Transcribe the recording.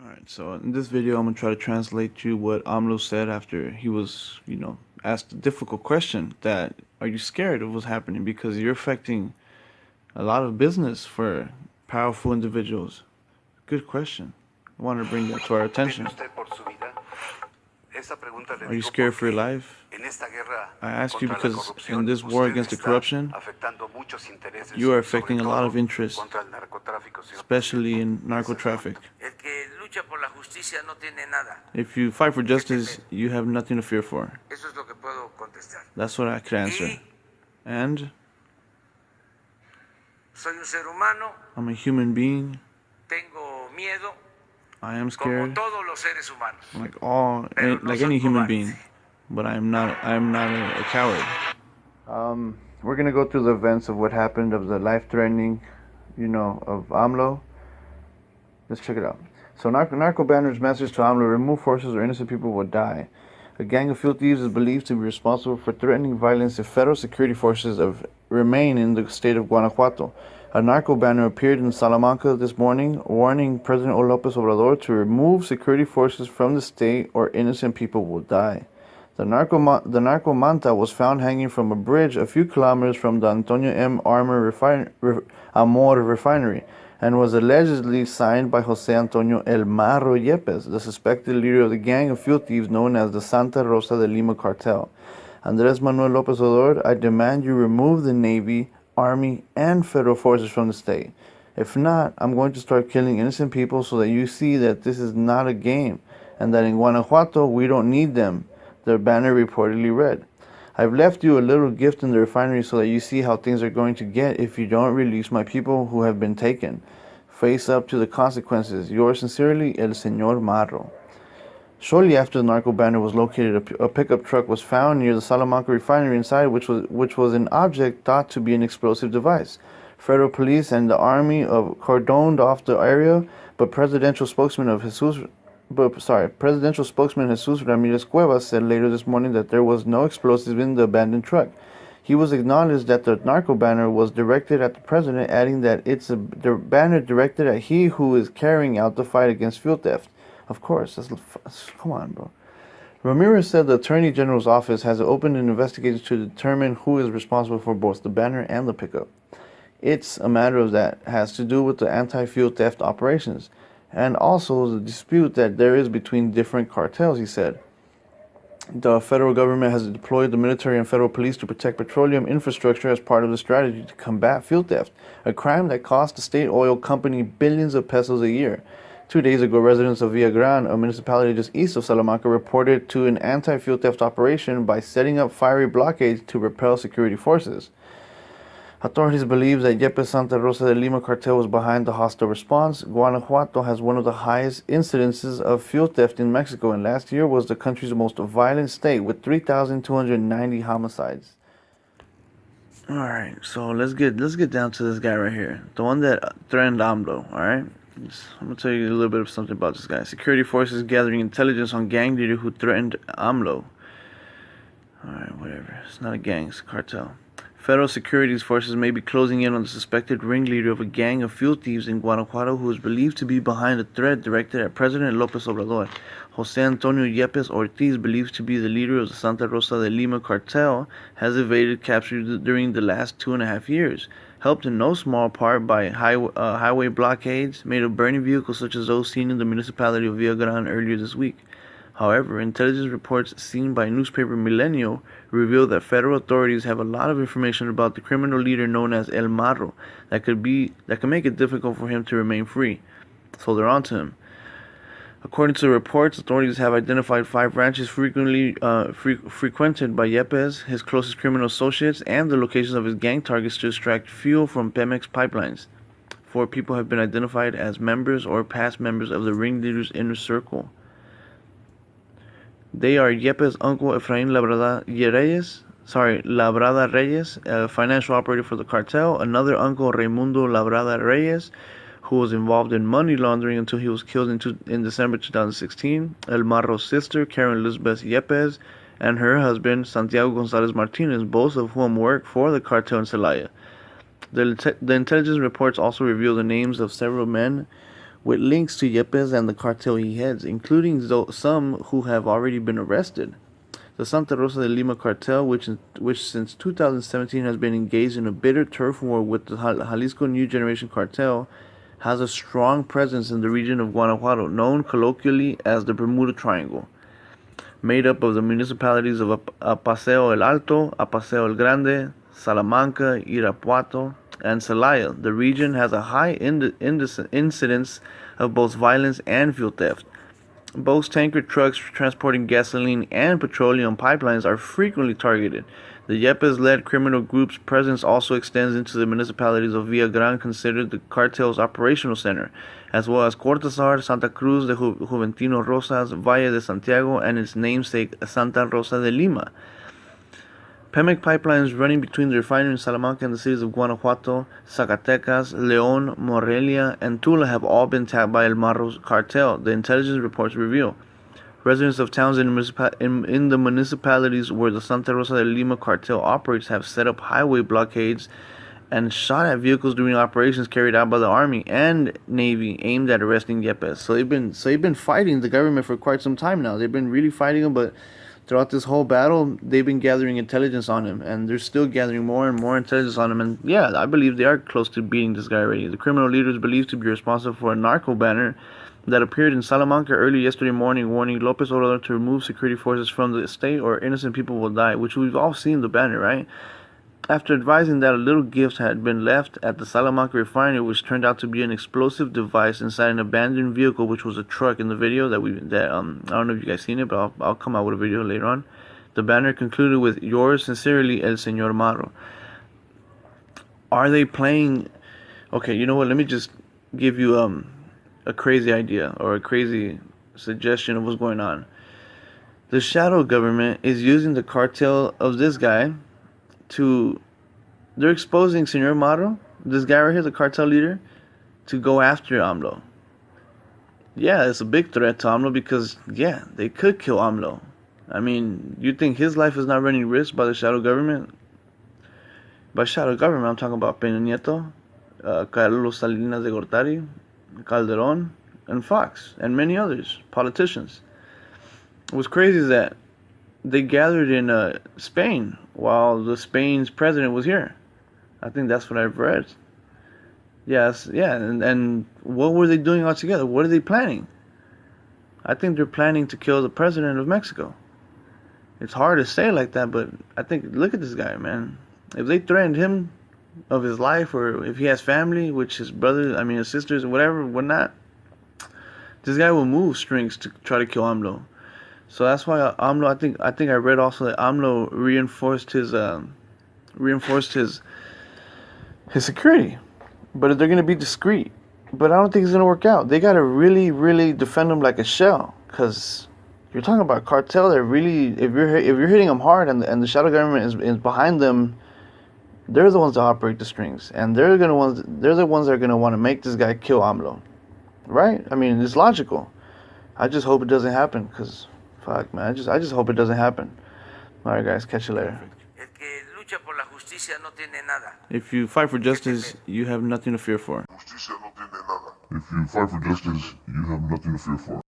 Alright, so in this video I'm going to try to translate to what AMLO said after he was, you know, asked a difficult question that are you scared of what's happening because you're affecting a lot of business for powerful individuals. Good question. I wanted to bring that to our attention. Are you scared for your life? I ask you because in this war against the corruption, you are affecting a lot of interests, especially in narco traffic. If you fight for justice, you have nothing to fear for. That's what I could answer. And I'm a human being. I am scared, like all, like any human being, but I am not. I am not a, a coward. Um, we're gonna go through the events of what happened of the life-threatening, you know, of AMLO. Let's check it out. So, narco, narco banner's message to AMLO: remove forces or innocent people will die. A gang of field thieves is believed to be responsible for threatening violence if federal security forces of, remain in the state of Guanajuato. A narco banner appeared in Salamanca this morning, warning President López Obrador to remove security forces from the state or innocent people will die. The narco, the narco manta was found hanging from a bridge a few kilometers from the Antonio M. Armour refin, re, Amor refinery and was allegedly signed by Jose Antonio El Marro Yepes, the suspected leader of the gang of field thieves known as the Santa Rosa de Lima cartel. Andres Manuel López Obrador, I demand you remove the Navy, army, and federal forces from the state. If not, I'm going to start killing innocent people so that you see that this is not a game and that in Guanajuato we don't need them, their banner reportedly read. I've left you a little gift in the refinery so that you see how things are going to get if you don't release my people who have been taken. Face up to the consequences. Yours sincerely, El Señor Marro. Shortly after the narco banner was located, a, pickup truck was found near the Salamanca refinery inside which was, which was an object thought to be an explosive device. Federal police and the army of cordoned off the area, but presidential spokesman of Jesus, but, sorry, presidential spokesman Jesus Ramirez Cuevas said later this morning that there was no explosives in the abandoned truck. He was acknowledged that the narco banner was directed at the president, adding that it's a banner directed at he who is carrying out the fight against fuel theft. Of course, that's, come on, bro. Ramirez said the Attorney General's office has opened an investigation to determine who is responsible for both the banner and the pickup. It's a matter of that has to do with the anti-fuel theft operations and also the dispute that there is between different cartels, he said. The federal government has deployed the military and federal police to protect petroleum infrastructure as part of the strategy to combat fuel theft, a crime that costs the state oil company billions of pesos a year. Two days ago, residents of Villagran, a municipality just east of Salamanca, reported to an anti-fuel theft operation by setting up fiery blockades to repel security forces. Authorities believe that Yepes Santa Rosa de Lima cartel was behind the hostile response. Guanajuato has one of the highest incidences of fuel theft in Mexico, and last year was the country's most violent state with 3,290 homicides. All right, so let's get let's get down to this guy right here, the one that threatened AMLO. All right. I'm gonna tell you a little bit of something about this guy. Security forces gathering intelligence on gang leader who threatened AMLO. Alright, whatever. It's not a gang, it's a cartel. Federal security forces may be closing in on the suspected ringleader of a gang of fuel thieves in Guanajuato who is believed to be behind a threat directed at President Lopez Obrador. Jose Antonio Yepes Ortiz, believed to be the leader of the Santa Rosa de Lima cartel, has evaded capture during the last two and a half years helped in no small part by high, uh, highway blockades made of burning vehicles such as those seen in the municipality of Villagran earlier this week. However, intelligence reports seen by newspaper Milenio reveal that federal authorities have a lot of information about the criminal leader known as El Marro that could be that could make it difficult for him to remain free. So they're onto him. According to reports, authorities have identified five ranches frequently uh, fre frequented by Yepes, his closest criminal associates, and the locations of his gang targets to extract fuel from Pemex pipelines. Four people have been identified as members or past members of the ringleader's inner circle. They are Yepes' uncle Efrain Labrada Reyes, sorry, Labrada Reyes, a financial operator for the cartel, another uncle Raimundo Labrada Reyes, who was involved in money laundering until he was killed in, two, in December 2016. El Marro's sister, Karen Elizabeth Yepes, and her husband, Santiago Gonzalez Martinez, both of whom work for the cartel in Celaya. The, the intelligence reports also reveal the names of several men with links to Yepes and the cartel he heads, including some who have already been arrested. The Santa Rosa de Lima cartel, which, which since 2017 has been engaged in a bitter turf war with the Jalisco New Generation cartel, has a strong presence in the region of Guanajuato, known colloquially as the Bermuda Triangle, made up of the municipalities of Apaseo uh, el Alto, Apaseo el Grande, Salamanca, Irapuato, and Celaya. The region has a high ind- incidence of both violence and fuel theft. Both tanker trucks transporting gasoline and petroleum pipelines are frequently targeted. The Yepes led criminal group's presence also extends into the municipalities of Villagrán, considered the cartel's operational center, as well as Cortázar, Santa Cruz de Ju- Juventino Rosas, Valle de Santiago, and its namesake Santa Rosa de Lima. Pemex pipelines running between the refinery in Salamanca and the cities of Guanajuato, Zacatecas, León, Morelia, and Tula have all been tapped by El Marro's cartel, the intelligence reports reveal. Residents of towns in, in, in, the municipalities where the Santa Rosa de Lima cartel operates have set up highway blockades and shot at vehicles during operations carried out by the army and navy aimed at arresting Yepes. So they've been so they've been fighting the government for quite some time now. They've been really fighting them, but throughout this whole battle, they've been gathering intelligence on him, and they're still gathering more and more intelligence on him. And yeah, I believe they are close to beating this guy already. The criminal leader is believed to be responsible for a narco banner that appeared in Salamanca early yesterday morning, warning Lopez Obrador to remove security forces from the state or innocent people will die. Which we've all seen the banner, right? After advising that a little gift had been left at the Salamanca refinery, which turned out to be an explosive device inside an abandoned vehicle, which was a truck in the video that we that um I don't know if you guys seen it, but I'll, I'll come out with a video later on. The banner concluded with "Yours sincerely, El Señor Marro." Are they playing? Okay, you know what? Let me just give you um a crazy idea or a crazy suggestion of what's going on. The shadow government is using the cartel of this guy to they're exposing Senor Marro, this guy right here, the cartel leader, to go after AMLO. Yeah, it's a big threat to AMLO because yeah, they could kill AMLO. I mean, you think his life is not running risk by the shadow government? By shadow government, I'm talking about Peña Nieto, uh, Carlos Salinas de Gortari, Calderon, and Fox, and many others, politicians. What's crazy is that they gathered in uh, Spain while the Spain's president was here. I think that's what I've read. Yes, yeah, and, and what were they doing all together? What are they planning? I think they're planning to kill the president of Mexico. It's hard to say like that, but I think look at this guy, man. If they threatened him of his life, or if he has family, which his brothers, I mean his sisters, whatever, whatnot, this guy will move strings to try to kill AMLO. So that's why AMLO. I think I think I read also that AMLO reinforced his um, reinforced his his security, but they're gonna be discreet. But I don't think it's gonna work out. They gotta really, really defend him like a shell, cause you're talking about cartel. That really, if you're if you're hitting them hard, and the, and the shadow government is, is behind them, they're the ones that operate the strings, and they're gonna ones they're the ones that are gonna want to make this guy kill AMLO, right? I mean, it's logical. I just hope it doesn't happen, cause Fuck, man. I just, I just hope it doesn't happen. All right, guys. Catch you later. If you fight for justice, you have nothing to fear for. If you fight for justice, you have nothing to fear for.